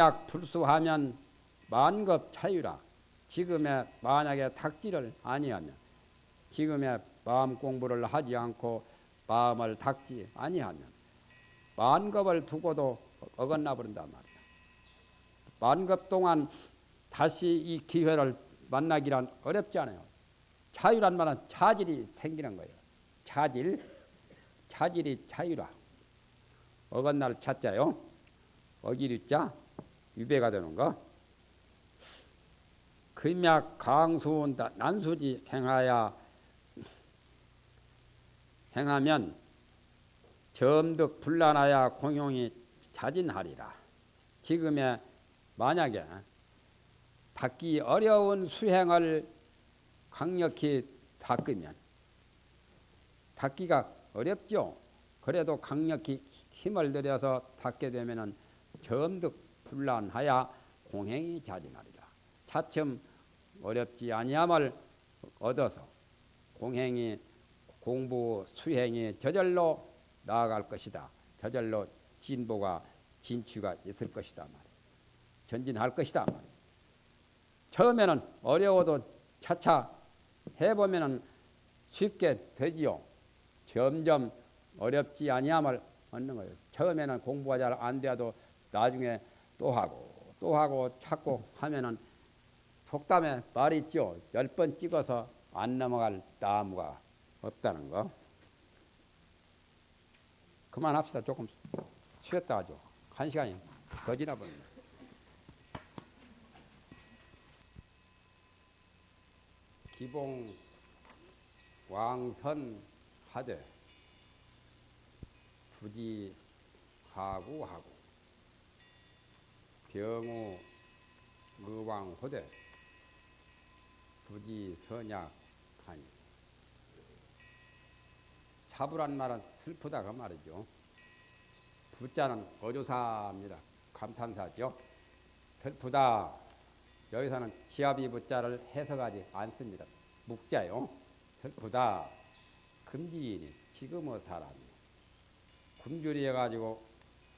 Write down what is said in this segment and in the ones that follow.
금약 불수하면 만급 차유라. 지금에 만약에 닥지를 아니하면 지금에 마음 공부를 하지 않고 마음을 닥지 아니하면 만급을 두고도 어긋나 버린단 말이야. 만급 동안 다시 이 기회를 만나기란 어렵지 않아요. 자유란 말은 차질이 생기는 거예요. 차질, 차질이 자유라. 어긋날 차자요. 어기류 자 유배가 되는 거. 금약 강수운 난수지 행하야 행하면 점득 불란하야 공용이 자진하리라. 지금에 만약에 닦기 어려운 수행을 강력히 닦으면 닦기가 어렵죠. 그래도 강력히 힘을 들여서 닦게 되면은 점득 불란하야 공행이 자진하리라. 차츰 어렵지 아니함을 얻어서 공행이 공부 수행이 저절로 나아갈 것이다. 저절로 진보가 진취가 있을 것이다 말이야. 전진할 것이다 말이야. 처음에는 어려워도 차차 해보면은 쉽게 되지요. 점점 어렵지 아니함을 얻는 거예요. 처음에는 공부가 잘안 돼도 나중에 또 하고 또 하고 찾고 하면은 속담에 말이 있죠. 열 번 찍어서 안 넘어갈 나무가 없다는 거. 그만합시다. 조금 쉬었다 하죠. 한 시간이 더 지나버립니다. 기봉 왕선 하되 부지 하구하고 병우 의왕호대 부지 선약하니 차부란 말은 슬프다 그 말이죠. 부자는 어조사입니다. 감탄사죠. 슬프다. 여기서는 지압이 부자를 해석하지 않습니다. 묵자요. 슬프다. 금지인이 지금의 사람이 굶주리 해가지고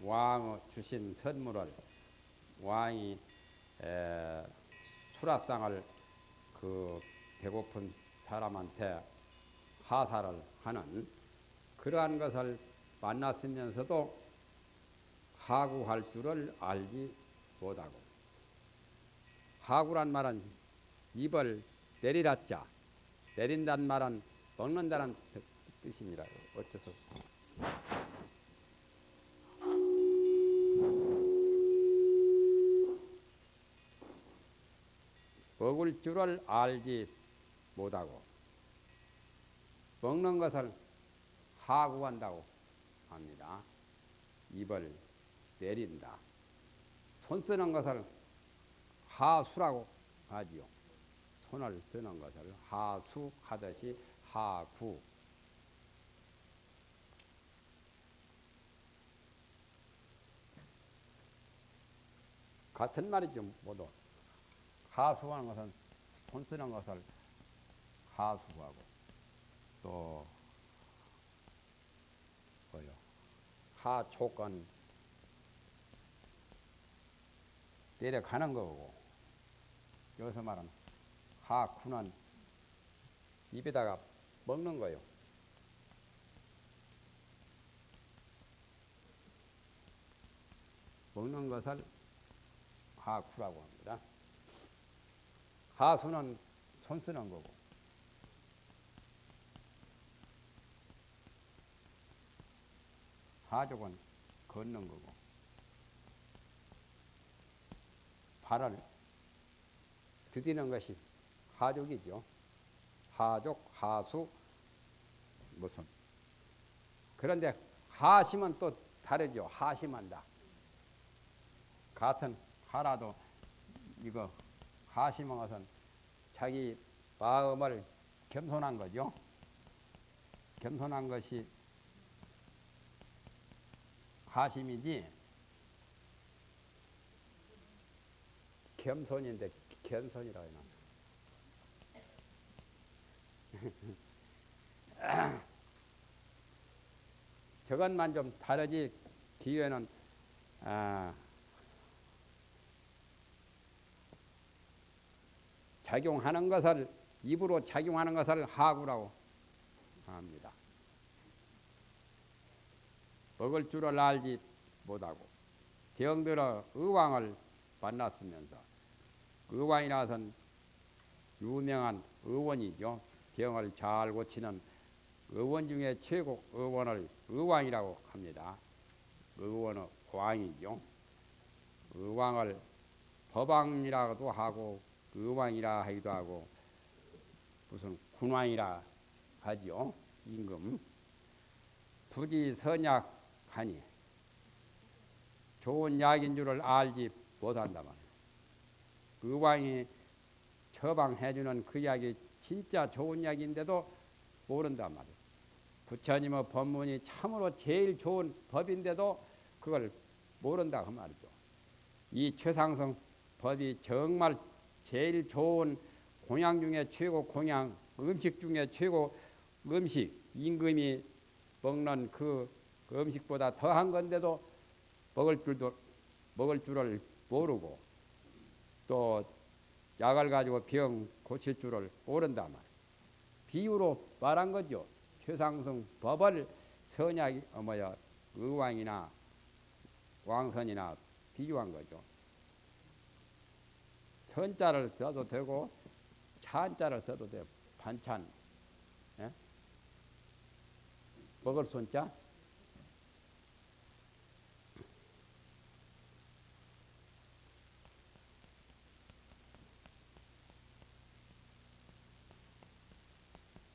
왕 주신 선물을 왕이 에, 수라상을 그 배고픈 사람한테 하사를 하는 그러한 것을 만났으면서도 하구할 줄을 알지 못하고 하구란 말은 입을 내리라자 내린다는 말은 먹는다는 뜻입니다. 어째서 먹을 줄을 알지 못하고 먹는 것을 하구한다고 합니다. 입을 내린다. 손 쓰는 것을 하수라고 하지요. 손을 쓰는 것을 하수하듯이 하구. 같은 말이죠, 모두. 하수하는 것은 손 쓰는 것을 하수하고 또 뭐요? 하촉은 내려가는 거고 여기서 말하는 하쿠는 입에다가 먹는 거요. 먹는 것을 하쿠라고 합니다. 하수는 손 쓰는 거고 하족은 걷는 거고 발을 드디는 것이 하족이죠. 하족, 하수, 무슨. 그런데 하심은 또 다르죠. 하심한다. 같은 하라도 이거 하심한 것은 자기 마음을 겸손한 거죠. 겸손한 것이 하심이지 겸손인데 겸손이라고 해놔. 저것만 좀 다르지 기회는 아, 작용하는 것을 입으로 작용하는 것을 하구라고 합니다. 먹을 줄을 알지 못하고 병들어 의왕을 만났으면서 의왕이라선 유명한 의원이죠. 병을 잘 고치는 의원 중에 최고 의원을 의왕이라고 합니다. 의원의 왕이죠. 의왕을 법왕이라고도 하고 의왕이라 하기도 하고 무슨 군왕이라 하죠. 임금. 부지 선약하니 좋은 약인 줄을 알지 못한다 말이에요. 의왕이 처방해주는 그 약이 진짜 좋은 약인데도 모른단 말이에요. 부처님의 법문이 참으로 제일 좋은 법인데도 그걸 모른다 그 말이죠. 이 최상성 법이 정말 제일 좋은 공양 중에 최고 공양, 음식 중에 최고 음식, 임금이 먹는 그, 그 음식보다 더한 건데도 먹을 줄도 먹을 줄을 모르고 또 약을 가지고 병 고칠 줄을 모른다 말. 비유로 말한 거죠. 최상승 법을 선약 어 뭐야 의왕이나 왕선이나 비유한 거죠. 선자를 써도 되고 찬자를 써도 돼. 반찬. 예? 먹을 손자.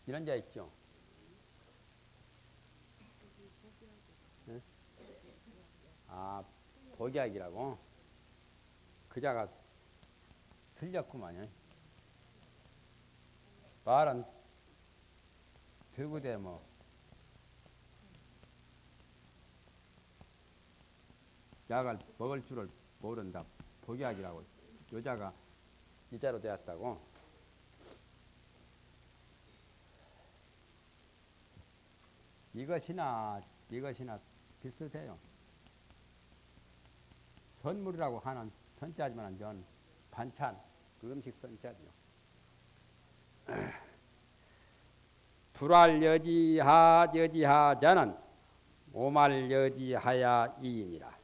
이런 자 있죠. 네? 아, 복약이라고? 그 자가 틀렸구만요. 말은 되고대 뭐. 약을 먹을 줄을 모른다. 복약이라고. 여자가 이자로 되었다고. 이것이나 이것이나 비슷해요. 선물이라고 하는 선자지만 전 반찬 그 음식 선자죠. 불알 여지하 여지하자는 오말 여지하야 이인이라.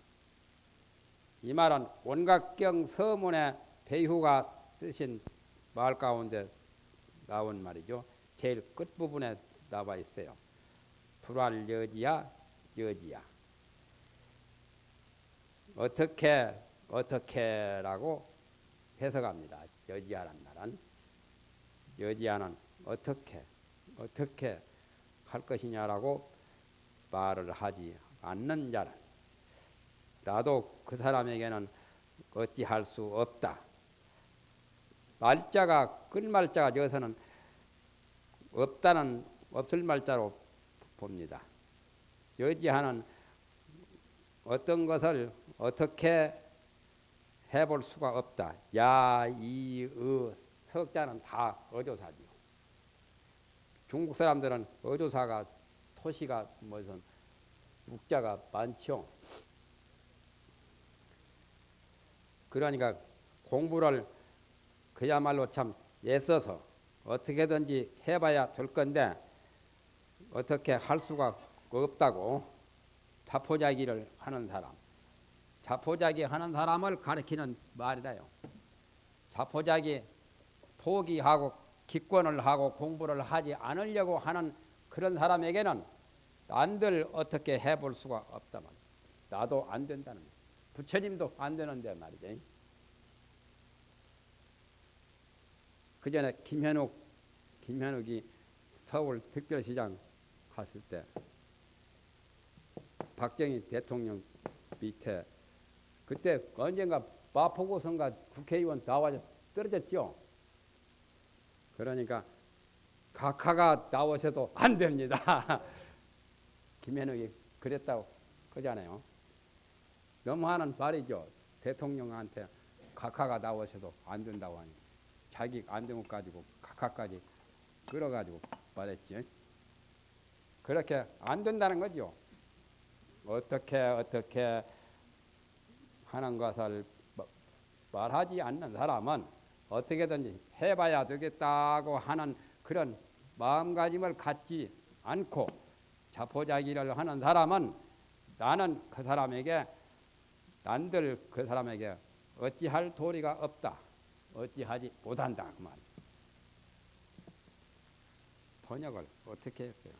이 말은 온각경 서문의 배후가 쓰신 말 가운데 나온 말이죠. 제일 끝부분에 나와 있어요. 불알 여지야 여지야 어떻게 어떻게라고 해석합니다. 여지야란 말은 여지야는 어떻게 어떻게 할 것이냐라고 말을 하지 않는 자는 나도 그 사람에게는 어찌할 수 없다. 말자가 끝말자가 여기서는 없다는 없을 말자로 봅니다. 여지하는 어떤 것을 어떻게 해볼 수가 없다. 야, 이, 의, 석자는 다 어조사죠. 중국 사람들은 어조사가 토시가 무슨 육자가 많죠. 그러니까 공부를 그야말로 참 애써서 어떻게든지 해봐야 될 건데 어떻게 할 수가 없다고 자포자기를 하는 사람 자포자기 하는 사람을 가리키는 말이다요. 자포자기 포기하고 기권을 하고 공부를 하지 않으려고 하는 그런 사람에게는 안들 어떻게 해볼 수가 없다만 나도 안 된다는 부처님도 안 되는데 말이죠. 그 전에 김현욱 김현욱이 서울 특별시장 갔을 때 박정희 대통령 밑에 그때 언젠가 마포구 선가 국회의원 나와서 떨어졌죠. 그러니까 각하가 나오셔도 안 됩니다. 김현욱이 그랬다고 그잖아요. 너무하는 말이죠. 대통령한테 각하가 나오셔도 안 된다고 하니 자기 안 되면 가지고 각하까지 끌어가지고 말했지. 그렇게 안 된다는 거죠. 어떻게 어떻게 하는 것을 말하지 않는 사람은 어떻게든지 해봐야 되겠다고 하는 그런 마음가짐을 갖지 않고 자포자기를 하는 사람은 나는 그 사람에게 난들 그 사람에게 어찌할 도리가 없다. 어찌하지 못한다 그 말. 번역을 어떻게 했어요?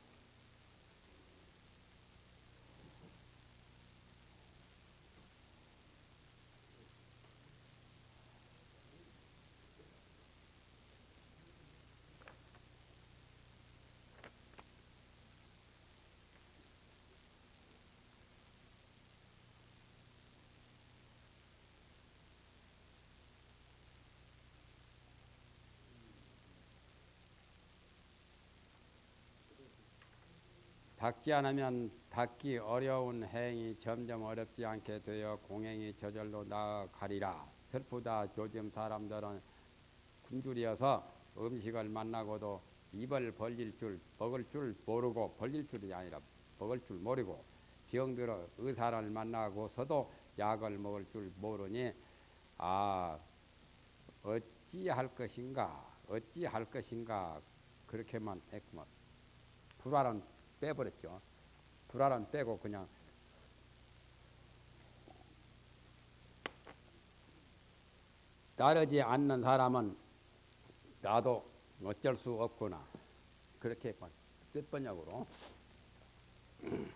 닦지 않으면 닦기 어려운 행위 점점 어렵지 않게 되어 공행이 저절로 나아가리라. 슬프다. 요즘 사람들은 굶주려서 음식을 만나고도 입을 벌릴 줄, 먹을 줄 모르고 벌릴 줄이 아니라 먹을 줄 모르고 병들어 의사를 만나고서도 약을 먹을 줄 모르니 아 어찌 할 것인가 어찌 할 것인가 그렇게만 했구만 불안은 빼버렸죠. 불안은 빼고 그냥 따르지 않는 사람은 나도 어쩔 수 없구나. 그렇게 뜻번역으로.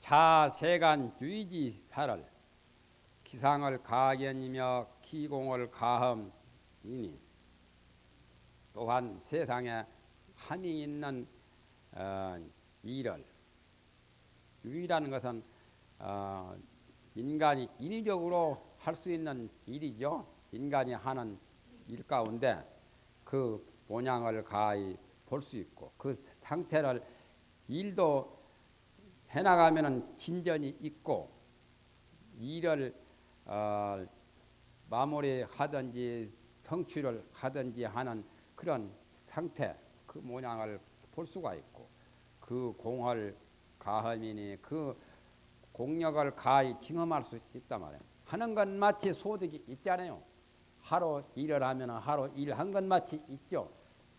자세간 살을 기상을 가견이며 기공을 가함이니 또한 세상에 한이 있는 어, 일을 유일하는 것은 어, 인간이 인위적으로 할 수 있는 일이죠. 인간이 하는 일 가운데 그 모양을 가히 볼 수 있고 그 상태를 일도 해나가면은 진전이 있고 일을 어, 마무리하든지 성취를 하든지 하는 그런 상태 그 모양을 볼 수가 있고 그 공을 가함이니 그 공력을 가히 징험할 수 있단 말이에요. 하는 건 마치 소득이 있잖아요. 하루 일을 하면 하루 일한 건 마치 있죠.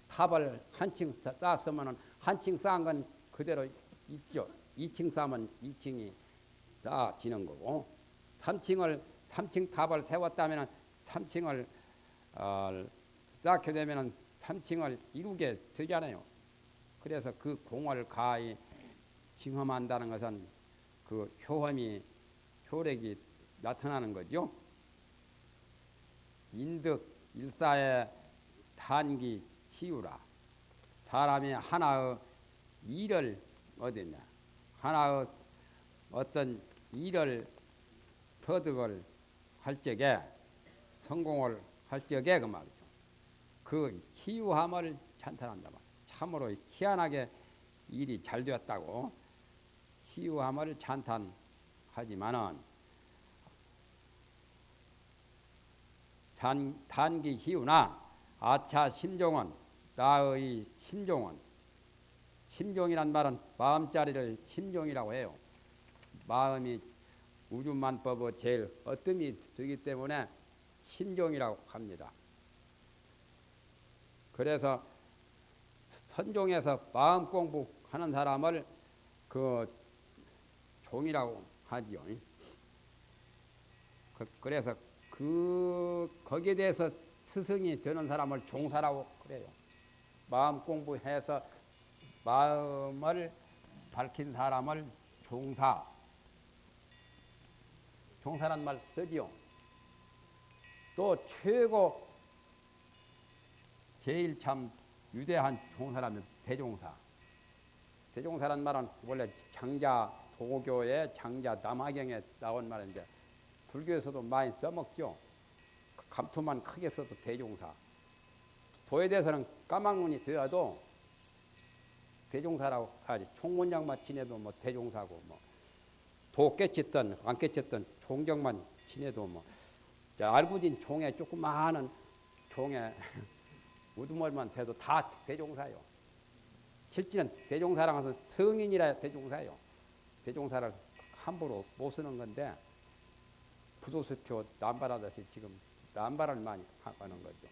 탑을 한층 쌓았으면 한층 쌓은 건 그대로 있죠. 2층 쌓으면 2층이 쌓아지는 거고 3층을 3층 탑을 세웠다면 3층을 어, 쌓게 되면 3층을 이루게 되잖아요. 그래서 그 공을 가히 징험한다는 것은 그 효험이 효력이 나타나는 거죠. 인득 일사의 단기 희우라. 사람이 하나의 일을 얻으냐 하나의 어떤 일을 터득을 할 적에 성공을 할 적에 그 말이죠. 그 희유함을 찬탄한다 말. 참으로 희한하게 일이 잘 되었다고 희유함을 찬탄하지만은 단, 단기 희우나 아차 심종은 나의 심종은 심종이란 말은 마음자리를 심종이라고 해요. 마음이 우주만법의 제일 어뜸이 되기 때문에 심종이라고 합니다. 그래서 선종에서 마음 공부하는 사람을 그 종이라고 하지요. 그, 그래서 그 거기에 대해서 스승이 되는 사람을 종사라고 그래요. 마음 공부해서 마음을 밝힌 사람을 종사. 종사란 말 쓰지요. 또 최고 제일 참 유대한 종사라면 대종사. 대종사란 말은 원래 장자 도교의 장자 남하경에 나온 말인데 불교에서도 많이 써먹죠. 감투만 크게 써도 대종사. 도에 대해서는 까막눈이 되어도 대종사라고 하지. 총문장만 지내도 뭐 대종사고 뭐. 도 깨쳤던 안 깨쳤던 총경만 지내도 뭐. 알부진 종에 조그마한 종에 우두머리만 돼도 다 대종사요. 실제는 대종사랑 해서 성인이라 대종사요. 대종사를 함부로 못 쓰는 건데 부도수표 남발하듯이 지금 남발을 많이 하는 거죠.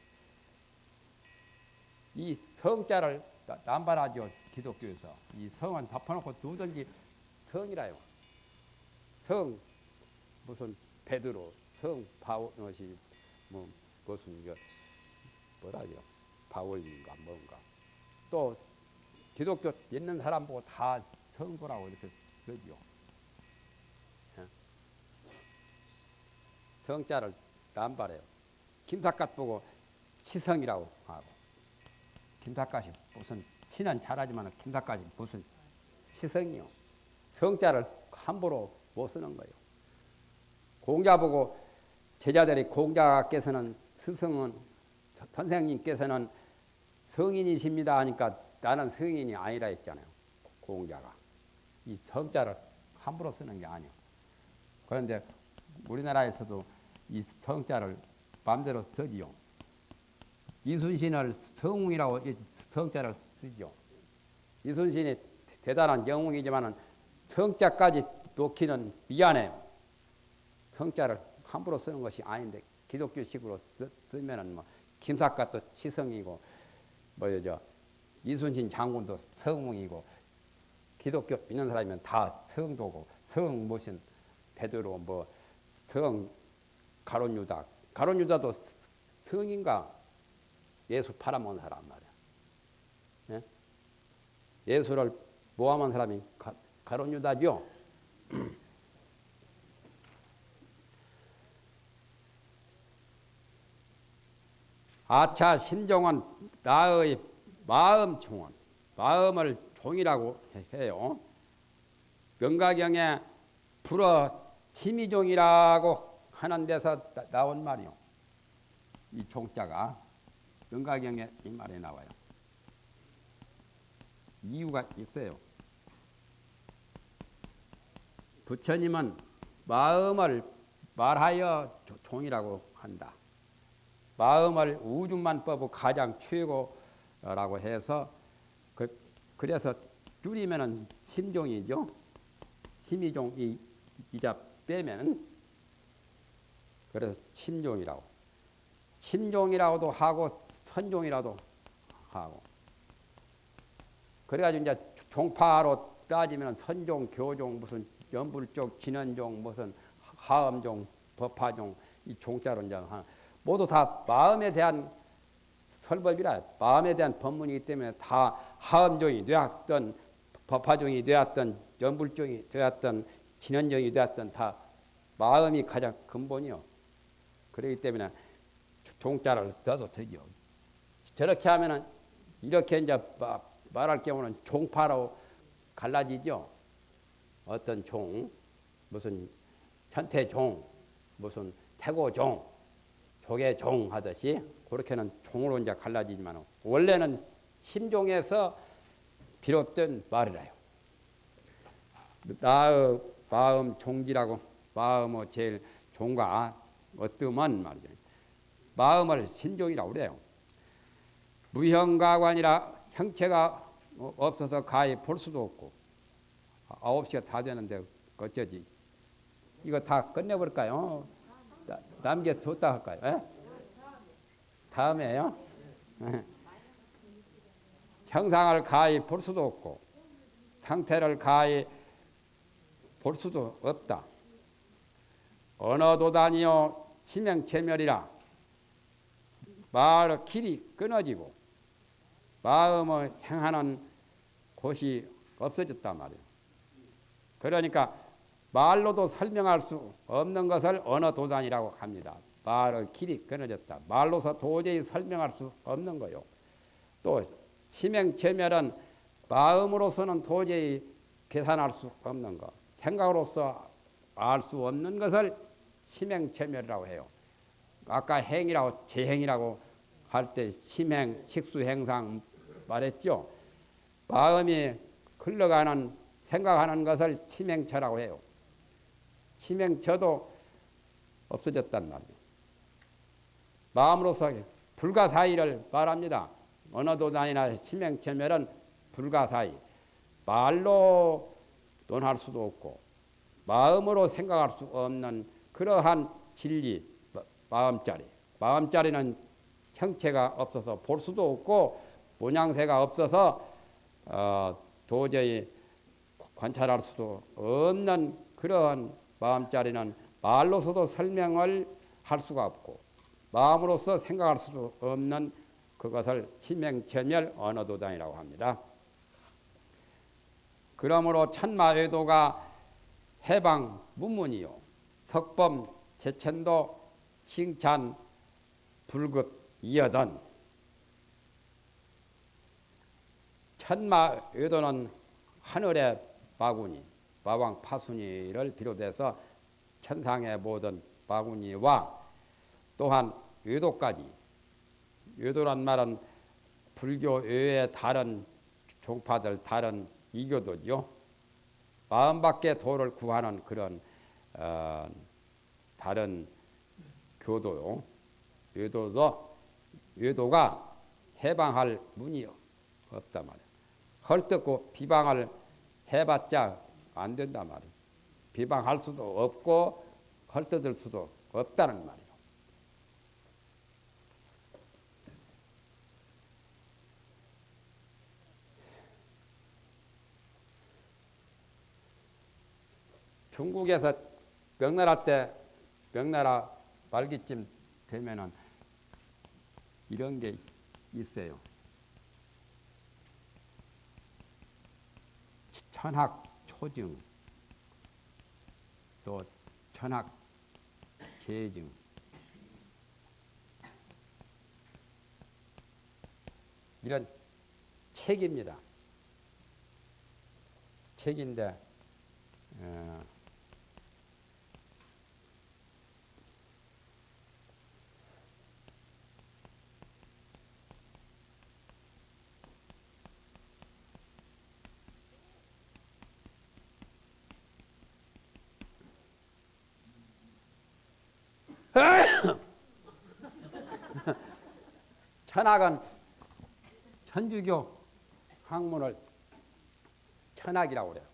이 성자를 남발하죠 기독교에서 이 성은 덮어놓고 누든지 성이라요. 성 무슨 베드로 성 바울이 뭐 무슨 그 뭐라죠 바울인가 뭔가 또 기독교 있는 사람 보고 다 성도라고 이렇게 그러죠. 예. 성자를 남발해요. 김삿갓 보고 치성이라고 하고 김삿갓이 무슨 치는 잘하지만 김삿갓이 무슨 치성이요. 성자를 함부로 못 쓰는 거예요. 공자 보고 제자들이 공자께서는 스승은 선생님께서는 성인이십니다 하니까 나는 성인이 아니라 했잖아요. 공자가. 이 성자를 함부로 쓰는 게 아니에요. 그런데 우리나라에서도 이 성자를 마음대로 쓰지요. 이순신을 성웅이라고 성자를 쓰죠. 이순신이 대단한 영웅이지만 성자까지 놓기는 미안해요. 성자를 함부로 쓰는 것이 아닌데 기독교식으로 쓰면은 뭐 김삿갓도 치성이고 뭐죠 이순신 장군도 성웅이고 기독교 믿는 사람이면 다 성도고 성 무슨 베드로 뭐성 가론 유다 가론 유다도 성인가 예수 팔아먹은 사람 말이야. 예? 예수를 모함한 사람이 가, 가론 유다죠. 아차 심종은 나의 마음 총원, 마음을 종이라고 해요. 명가경에 불어 치미종이라고 하는 데서 나온 말이요. 이 종자가 명가경에 이 말에 나와요. 이유가 있어요. 부처님은 마음을 말하여 종이라고 한다. 마음을 우주만법의 가장 최고라고 해서 그, 래서 줄이면은 심종이죠. 심이종이 이자 빼면 그래서 침종이라고 침종이라고도 하고 선종이라도 하고 그래가지고 이제 종파로 따지면 선종, 교종, 무슨 연불족, 진원종, 무슨 하음종, 법화종 이 종자로 이제 모두 다 마음에 대한 설법이라 마음에 대한 법문이기 때문에 다 하음종이 되었던 법화종이 되었던 연불종이 되었던 진원종이 되었던 다 마음이 가장 근본이요. 그렇기 때문에 종자를 써도 되죠. 저렇게 하면은 이렇게 이제 말할 경우는 종파로 갈라지죠. 어떤 종, 무슨 현태종, 무슨 태고종, 조개 종 하듯이 그렇게는 종으로 이제 갈라지지만 원래는 심종에서 비롯된 말이라요. 나의 마음 종기라고 마음의 제일 종과 어뜸은 말이죠. 마음을 심종이라고 그래요. 무형가관이라 형체가 없어서 가히 볼 수도 없고 아홉 시가 다 되는데 어쩌지? 이거 다 끝내볼까요? 남겨뒀다 할까요? 에? 다음에요. 형상을 가히 볼 수도 없고 상태를 가히 볼 수도 없다. 언어도 다니요 치명체멸이라 말의 길이 끊어지고 마음을 행하는 곳이 없어졌단 말이에요. 그러니까 말로도 설명할 수 없는 것을 언어 도단이라고 합니다. 말의 길이 끊어졌다. 말로서 도저히 설명할 수 없는 거요. 또 치명 체멸은 마음으로서는 도저히 계산할 수 없는 것. 생각으로서 알 수 없는 것을 치명 체멸이라고 해요. 아까 행이라고 재행이라고 할때 심행, 식수 행상 말했죠. 마음이 흘러가는 생각하는 것을 치명처라고 해요. 치명처도 없어졌단 말이에요. 마음으로서 불가사의를 말합니다. 언어도 다니나 치명체멸은 불가사의. 말로 논할 수도 없고 마음으로 생각할 수 없는 그러한 진리, 마음자리. 마음자리는 형체가 없어서 볼 수도 없고 모양새가 없어서 어, 도저히 관찰할 수도 없는 그런 마음자리는 말로서도 설명을 할 수가 없고 마음으로서 생각할 수도 없는 그것을 치명천멸 언어도단이라고 합니다. 그러므로 천마외도가 해방 문문이요 석범 제천도 칭찬 불급 이어던 천마외도는 하늘의 바구니 마왕 파순이를 비롯해서 천상의 모든 바구니와 또한 외도까지 외도란 말은 불교 외의 다른 종파들 다른 이교도죠. 마음밖에 도를 구하는 그런 어, 다른 교도요. 외도도 외도가 해방할 문이 없단 말이야. 헐뜯고 비방을 해봤자 안 된단 말이야. 비방할 수도 없고 헐뜯을 수도 없다는 말이야. 중국에서 명나라 때 명나라 말기쯤 되면은 이런 게 있어요. 천학 초증 또 천학 재증 이런 책입니다. 책인데 어, 천학은 천주교 학문을 천학이라고 그래요.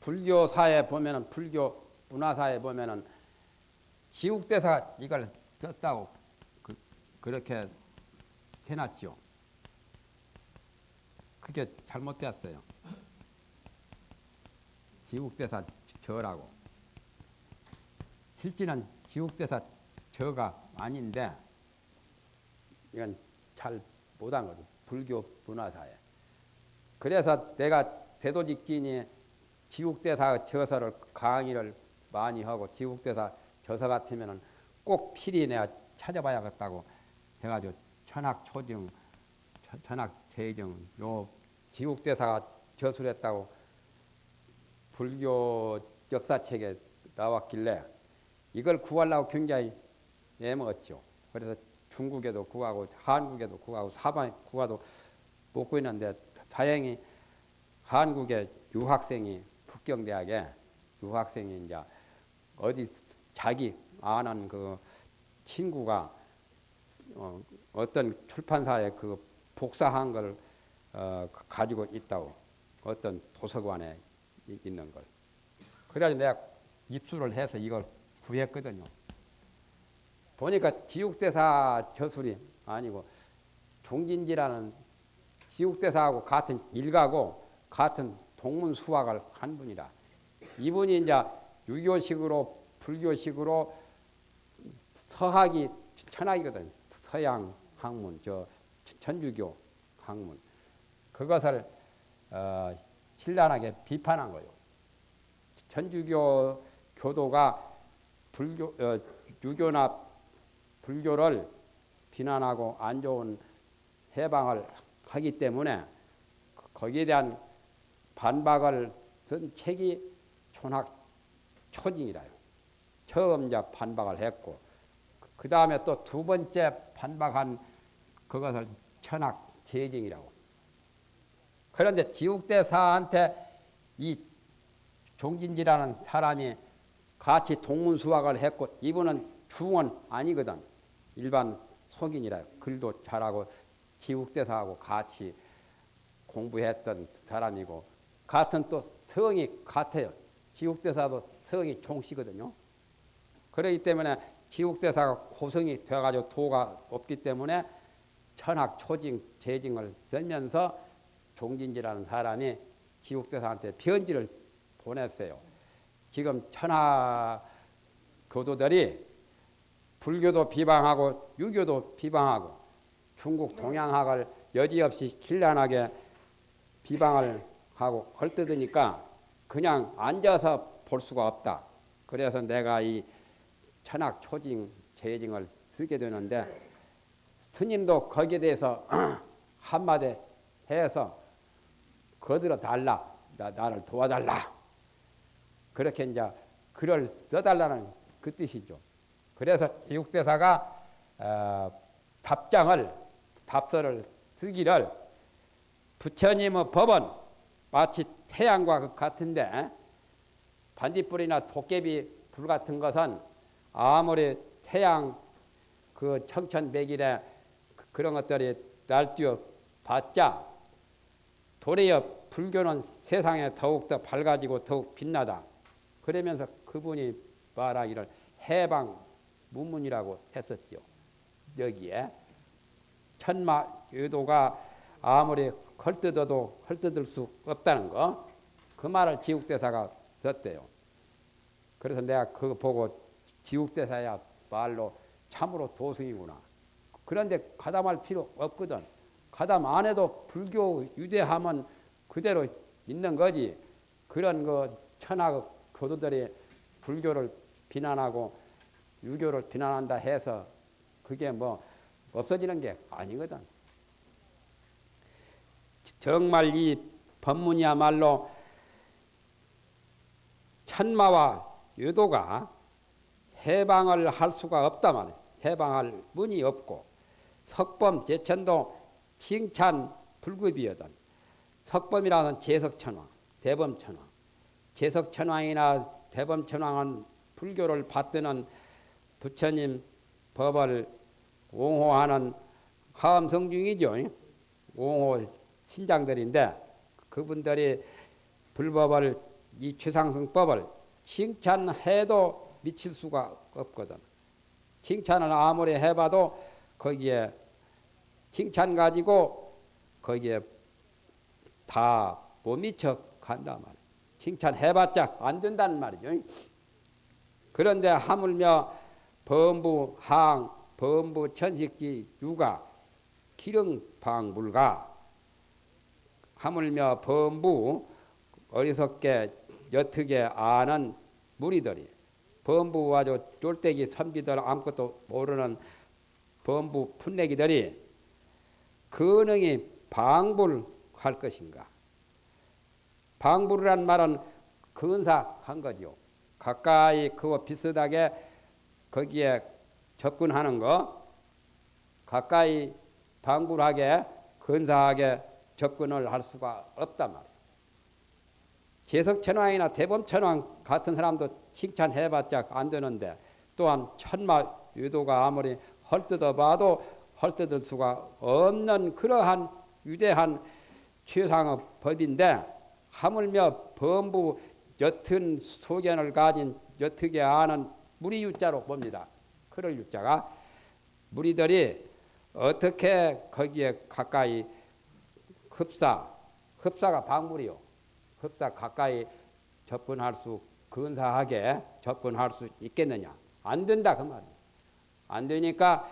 불교사에 보면은 불교 문화사에 보면은 지국대사 이걸 썼다고 그, 렇게 해놨죠. 그게 잘못되었어요. 지국대사 저라고. 실제는 지국대사 저가 아닌데 이건 잘 못한 거죠. 불교 문화사에. 그래서 내가 대도직진이 지국대사 저서를 강의를 많이 하고 지국대사 저서 같으면은 꼭 필히 내가 찾아봐야겠다고 해가지고 천학초증, 천학재증 요 지국대사가 저술했다고 불교 역사책에 나왔길래 이걸 구하려고 굉장히 애먹었죠. 그래서 중국에도 구하고 한국에도 구하고 사방에 구하도 못 구했는데 다행히 한국의 유학생이 북경대학에 유학생이 이제 어디 자기 아는 그 친구가 어, 떤 출판사에 그 복사한 걸 어, 가지고 있다고 어떤 도서관에 있는 걸 그래서 내가 입수를 해서 이걸 구했거든요. 보니까 지옥대사 저술이 아니고 종진지라는 지옥대사하고 같은 일가고 같은 동문 수학을 한 분이다. 이분이 이제 유교식으로 불교식으로 서학이 천학이거든. 서양 학문, 저 천주교 학문. 그것을 어, 신랄하게 비판한 거예요. 천주교 교도가 불교, 어, 유교나 불교를 비난하고 안 좋은 해방을 하기 때문에 거기에 대한 반박을 쓴 책이 촌학 초징이라요. 처음 이제 반박을 했고 그 다음에 또 두 번째 반박한 그것을 천학 재징이라고. 그런데 지국대사한테 이 종진지라는 사람이 같이 동문 수학을 했고 이분은 중은 아니거든. 일반 속인이라 글도 잘하고 기국대사하고 같이 공부했던 사람이고 같은 또 성이 같아요. 지국대사도 성이 종씨거든요. 그렇기 때문에 지국대사가 고성이 되어가지고 도가 없기 때문에 천학 초징 재징을 쓰면서 종진지라는 사람이 지국대사한테 편지를 보냈어요. 지금 천하 교도들이 불교도 비방하고 유교도 비방하고 중국 동양학을 여지없이 길란하게 비방을 하고 헐뜯으니까 그냥 앉아서 볼 수가 없다. 그래서 내가 이 천학 초징 재징을 쓰게 되는데 스님도 거기에 대해서 한마디 해서 거들어 달라. 나, 나를 도와달라. 그렇게 이제 글을 써달라는 그 뜻이죠. 그래서 제육대사가 어, 답장을 답서를 쓰기를 부처님의 법은 마치 태양과 같은데 반딧불이나 도깨비 불 같은 것은 아무리 태양 그 청천백일에 그런 것들이 날뛰어 봤자 도리어 불교는 세상에 더욱더 밝아지고 더욱 빛나다. 그러면서 그분이 말하기를 해방 문문이라고 했었죠. 여기에 천마 유도가 아무리 헐뜯어도 헐뜯을 수 없다는 거. 그 말을 지국대사가 썼대요. 그래서 내가 그거 보고 지국대사야 말로 참으로 도승이구나. 그런데 가담할 필요 없거든. 가담 안 해도 불교 유대하면 그대로 있는 거지. 그런 그 천하 교도들이 불교를 비난하고 유교를 비난한다 해서 그게 뭐 없어지는 게 아니거든. 정말 이 법문이야말로 천마와 유도가 해방을 할 수가 없다 말이야. 해방할 문이 없고 석범 제천도 칭찬 불급이거든. 석범이라는 제석천왕, 대범천왕. 제석천왕이나 대범천왕은 불교를 받드는 부처님 법을 옹호하는 하음성 중이죠. 옹호 신장들인데 그분들이 불법을 이 최상승법을 칭찬해도 미칠 수가 없거든. 칭찬을 아무리 해봐도 거기에 칭찬 가지고 거기에 다 못 미쳐 간단 말이야. 칭찬해봤자 안 된다는 말이죠. 그런데 하물며 범부 항, 범부 천식지 유가 기릉방불가 하물며 범부 어리석게 여특에 아는 무리들이 범부와 저 쫄대기 선비들 아무것도 모르는 범부 풋내기들이 근능이 방불할 것인가? 방불이란 말은 근사한 거죠. 가까이 그와 비슷하게 거기에 접근하는 거, 가까이 방불하게 근사하게 접근을 할 수가 없단 말이에요. 제석천왕이나 대범천왕 같은 사람도 칭찬해봤자 안 되는데 또한 천마 유도가 아무리 헐뜯어 봐도 헐뜯을 수가 없는 그러한 위대한 최상의 법인데 하물며 범부 옅은 소견을 가진 옅게 아는 무리 유자로 봅니다. 그럴 유자가 무리들이 어떻게 거기에 가까이 흡사, 흡사가 방물이요. 흡사 가까이 접근할 수, 근사하게 접근할 수 있겠느냐? 안 된다 그 말이에요. 안 되니까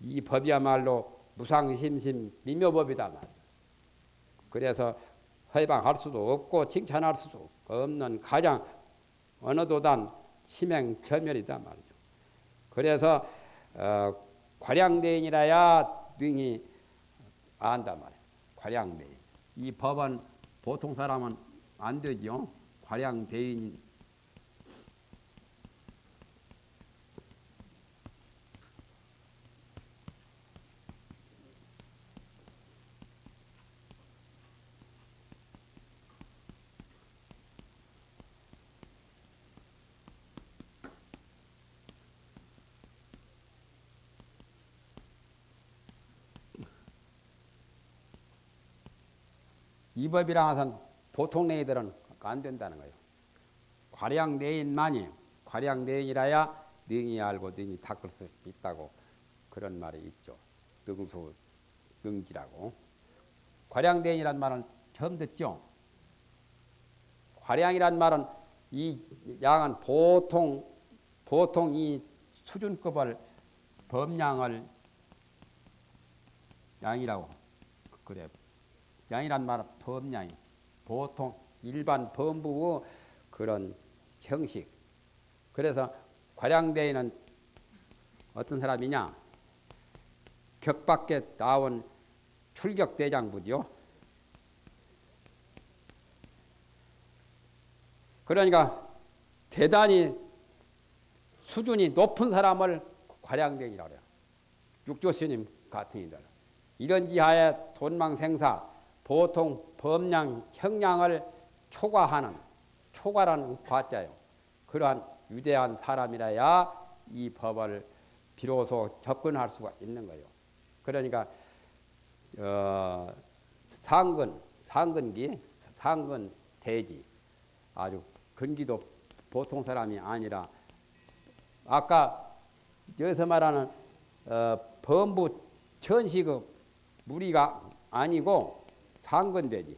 이 법이야말로 무상심심 미묘법이다 말이에요. 그래서 해방할 수도 없고 칭찬할 수도 없는 가장 어느 도단 치명철멸이다 말이죠. 그래서 어, 과량대인이라야 능히 안다 말이에요. 과량대인. 이 법은 보통 사람은 안 되죠. 과량대인 이 법이랑 해서 보통 내인들은 안 된다는 거예요. 과량 내인만이 과량 내인이라야 능히 알고 능히 닦을 수 있다고 그런 말이 있죠. 능수 능지라고. 과량대인이란 말은 처음 듣죠. 과량이란 말은 이 양은 보통 보통 이 수준급을 범량을 양이라고 그래. 양이란 말은 범량이 보통 일반 범부의 그런 형식. 그래서 과량대인은 어떤 사람이냐? 격 밖에 나온 출격대장부죠. 그러니까 대단히 수준이 높은 사람을 과량대이라고 해요. 육조 스님 같은 이들. 이런 지하에 돈망생사 보통 범량 형량을 초과하는 초과라는 과자요. 그러한 위대한 사람이라야 이 법을 비로소 접근할 수가 있는 거예요. 그러니까 어, 상근 상근기 상근 대지 아주 근기도 보통 사람이 아니라 아까 여기서 말하는 어, 범부 천시급 무리가 아니고 상근대지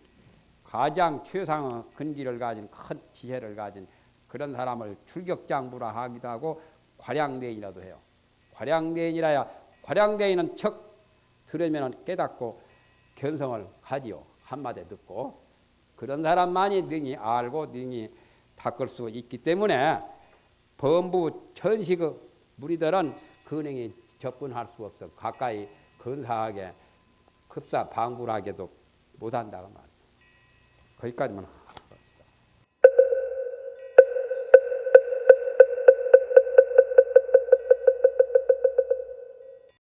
가장 최상의 근기를 가진 큰 지혜를 가진 그런 사람을 출격장부라 하기도 하고 과량대인이라도 해요. 과량대인이라야 과량대인은 척 들으면 깨닫고 견성을 하지요. 한마디 듣고 그런 사람만이 능히 알고 능히 닦을 수 있기 때문에 범부 천식의 무리들은 근행이 접근할 수 없어 가까이 근사하게 급사 방불하게도 못한다고 말이죠. 거기까지만